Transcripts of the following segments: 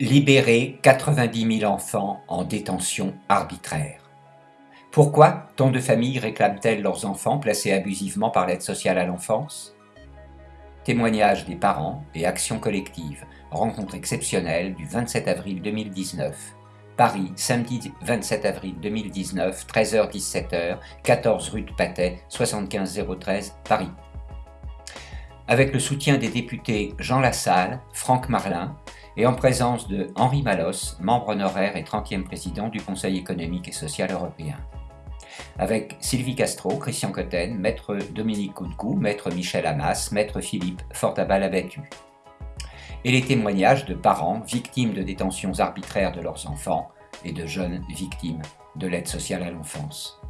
Libérer 90 000 enfants en détention arbitraire. Pourquoi tant de familles réclament-elles leurs enfants placés abusivement par l'aide sociale à l'enfance? Témoignage des parents et actions collectives. Rencontre exceptionnelle du 27 avril 2019. Paris, samedi 27 avril 2019, 13h-17h, 14 rue de Patay, 75013, Paris. Avec le soutien des députés Jean Lassalle, Franck Marlin, et en présence de Henri Malos, membre honoraire et 30e président du Conseil économique et social européen. Avec Sylvie Castro, Christian Cotten, maître Dominique Coudecou, maître Michel Hamas, maître Philippe Fortabal abattu. Et les témoignages de parents victimes de détentions arbitraires de leurs enfants et de jeunes victimes de l'aide sociale à l'enfance.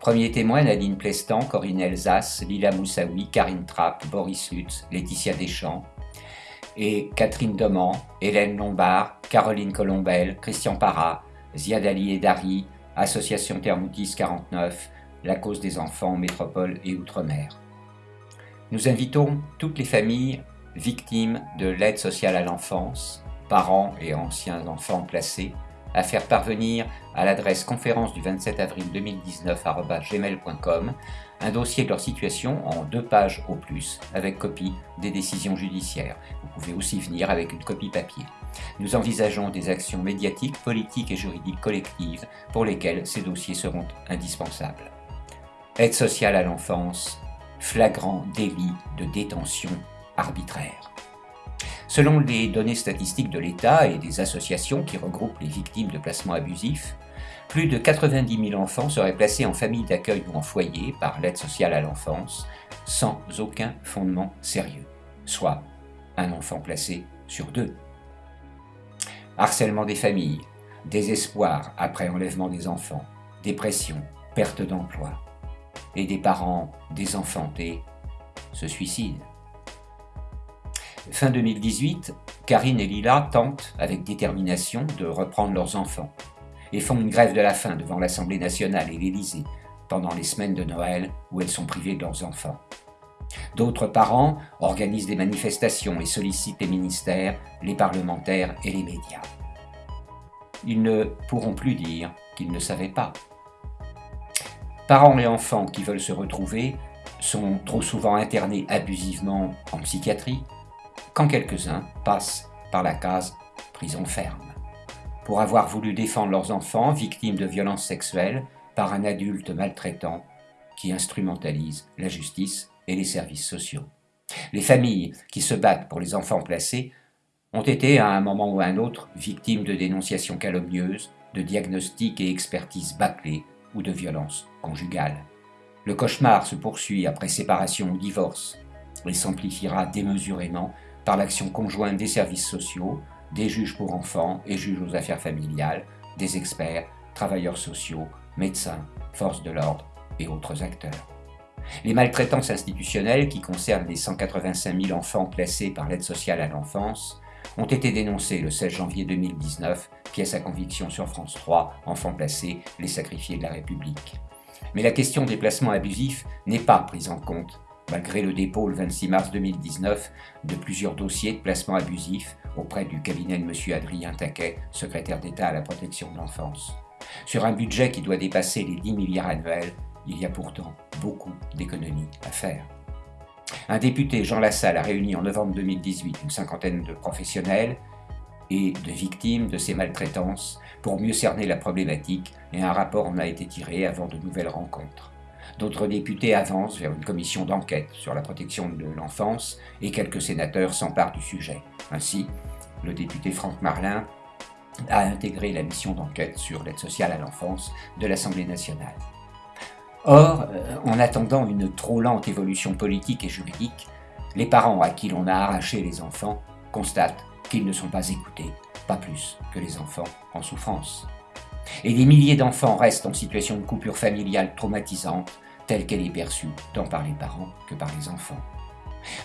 Premier témoin Nadine Plestan, Corinne Elsace, Lila Moussaoui, Karine Trapp, Boris Lutz, Laetitia Deschamps, et Catherine Doman, Hélène Lombard, Caroline Colombel, Christian Parra, Ziad Ali Dari, Association Thermoutis 49, La cause des enfants, métropole et outre-mer. Nous invitons toutes les familles victimes de l'aide sociale à l'enfance, parents et anciens enfants placés, à faire parvenir à l'adresse conférence du 27 avril 2019 gmail.com un dossier de leur situation en deux pages au plus, avec copie des décisions judiciaires. Vous pouvez aussi venir avec une copie papier. Nous envisageons des actions médiatiques, politiques et juridiques collectives pour lesquelles ces dossiers seront indispensables. Aide sociale à l'enfance, flagrant délit de détention arbitraire. Selon les données statistiques de l'État et des associations qui regroupent les victimes de placements abusifs, plus de 90 000 enfants seraient placés en famille d'accueil ou en foyer par l'aide sociale à l'enfance sans aucun fondement sérieux, soit un enfant placé sur deux. Harcèlement des familles, désespoir après enlèvement des enfants, dépression, perte d'emploi, et des parents désenfantés se suicident. Fin 2018, Karine et Lila tentent avec détermination de reprendre leurs enfants et font une grève de la faim devant l'Assemblée nationale et l'Élysée pendant les semaines de Noël où elles sont privées de leurs enfants. D'autres parents organisent des manifestations et sollicitent les ministères, les parlementaires et les médias. Ils ne pourront plus dire qu'ils ne savaient pas. Parents et enfants qui veulent se retrouver sont trop souvent internés abusivement en psychiatrie, quand quelques-uns passent par la case prison ferme. Pour avoir voulu défendre leurs enfants victimes de violences sexuelles par un adulte maltraitant qui instrumentalise la justice et les services sociaux. Les familles qui se battent pour les enfants placés ont été à un moment ou à un autre victimes de dénonciations calomnieuses, de diagnostics et expertises bâclées ou de violences conjugales. Le cauchemar se poursuit après séparation ou divorce et s'amplifiera démesurément par l'action conjointe des services sociaux, des juges pour enfants et juges aux affaires familiales, des experts, travailleurs sociaux, médecins, forces de l'ordre et autres acteurs. Les maltraitances institutionnelles qui concernent les 185 000 enfants placés par l'aide sociale à l'enfance ont été dénoncées le 16 janvier 2019, pièce à conviction sur France 3, Enfants placés, les sacrifiés de la République. Mais la question des placements abusifs n'est pas prise en compte malgré le dépôt le 26 mars 2019 de plusieurs dossiers de placement abusif auprès du cabinet de M. Adrien Taquet, secrétaire d'État à la protection de l'enfance. Sur un budget qui doit dépasser les 10 milliards annuels, il y a pourtant beaucoup d'économies à faire. Un député, Jean Lassalle, a réuni en novembre 2018 une cinquantaine de professionnels et de victimes de ces maltraitances pour mieux cerner la problématique et un rapport en a été tiré avant de nouvelles rencontres. D'autres députés avancent vers une commission d'enquête sur la protection de l'enfance et quelques sénateurs s'emparent du sujet. Ainsi, le député Franck Marlin a intégré la mission d'enquête sur l'aide sociale à l'enfance de l'Assemblée nationale. Or, euh, en attendant une trop lente évolution politique et juridique, les parents à qui l'on a arraché les enfants constatent qu'ils ne sont pas écoutés, pas plus que les enfants en souffrance. Et des milliers d'enfants restent en situation de coupure familiale traumatisante, telle qu'elle est perçue tant par les parents que par les enfants.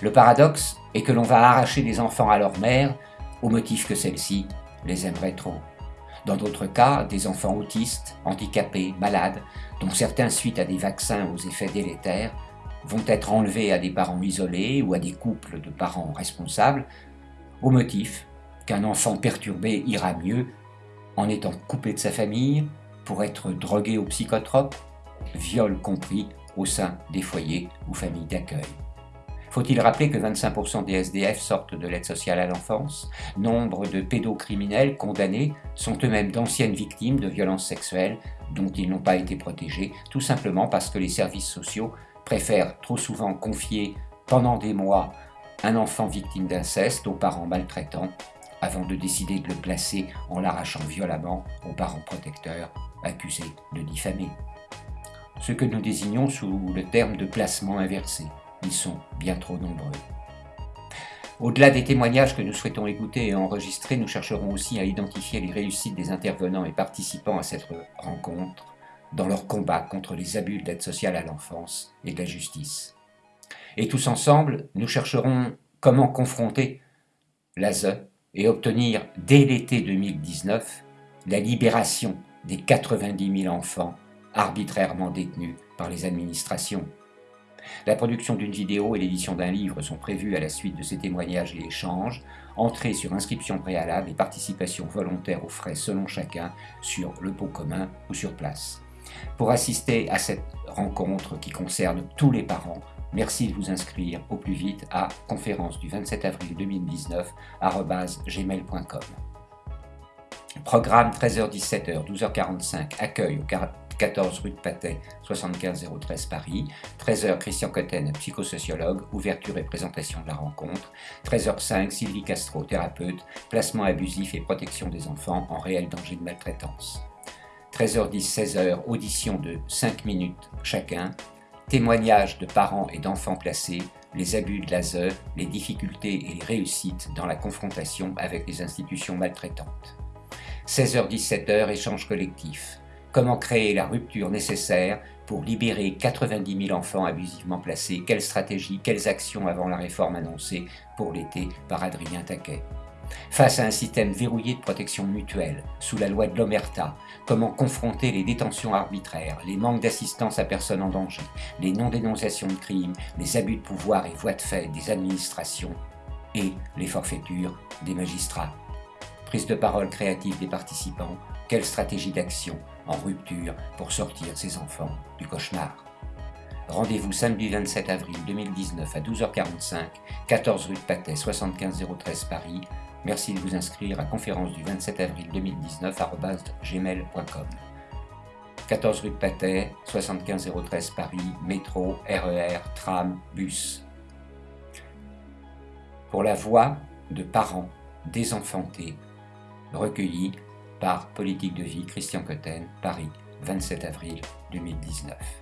Le paradoxe est que l'on va arracher des enfants à leur mère au motif que celle-ci les aimerait trop. Dans d'autres cas, des enfants autistes, handicapés, malades, dont certains suite à des vaccins aux effets délétères, vont être enlevés à des parents isolés ou à des couples de parents responsables, au motif qu'un enfant perturbé ira mieux en étant coupé de sa famille pour être drogué au psychotrope, viol compris au sein des foyers ou familles d'accueil. Faut-il rappeler que 25% des SDF sortent de l'aide sociale à l'enfance? Nombre de pédocriminels condamnés sont eux-mêmes d'anciennes victimes de violences sexuelles dont ils n'ont pas été protégés, tout simplement parce que les services sociaux préfèrent trop souvent confier pendant des mois un enfant victime d'inceste aux parents maltraitants avant de décider de le placer en l'arrachant violemment aux parents protecteurs accusés de diffamer. Ce que nous désignons sous le terme de placement inversé. Ils sont bien trop nombreux. Au-delà des témoignages que nous souhaitons écouter et enregistrer, nous chercherons aussi à identifier les réussites des intervenants et participants à cette rencontre dans leur combat contre les abus de l'aide sociale à l'enfance et de la justice. Et tous ensemble, nous chercherons comment confronter l'ASE et obtenir dès l'été 2019 la libération des 90 000 enfants arbitrairement détenus par les administrations la production d'une vidéo et l'édition d'un livre sont prévues à la suite de ces témoignages et échanges, entrée sur inscription préalable et participation volontaire aux frais selon chacun sur le pot commun ou sur place. Pour assister à cette rencontre qui concerne tous les parents, merci de vous inscrire au plus vite à conférence du 27 avril 2019 gmail.com. Programme 13h-17h, 12h45, accueil au 14 rue de Patay, 75 013 Paris. 13h, Christian Cotten, psychosociologue, ouverture et présentation de la rencontre. 13h05, Sylvie Castro, thérapeute, placement abusif et protection des enfants en réel danger de maltraitance. 13h10, 16h, audition de 5 minutes chacun. Témoignages de parents et d'enfants placés, les abus de l'ASE, les difficultés et les réussites dans la confrontation avec les institutions maltraitantes. 16h-17h, échange collectif. Comment créer la rupture nécessaire pour libérer 90 000 enfants abusivement placés? Quelle stratégie, quelles actions avant la réforme annoncée pour l'été par Adrien Taquet? Face à un système verrouillé de protection mutuelle, sous la loi de l'Omerta, comment confronter les détentions arbitraires, les manques d'assistance à personnes en danger, les non-dénonciations de crimes, les abus de pouvoir et voies de fait des administrations et les forfaitures des magistrats Prise de parole créative des participants, quelle stratégie d'action en rupture pour sortir ces enfants du cauchemar? Rendez-vous samedi 27 avril 2019 à 12h45, 14 rue de Patay, 75013 Paris. Merci de vous inscrire à conférence du 27 avril 2019 à gmail.com. 14 rue de Patay, 75013 Paris, métro, RER, tram, bus. Pour la voix de parents désenfantés, recueillis par Politique de vie, Christian Cotten, Paris, 27 avril 2019.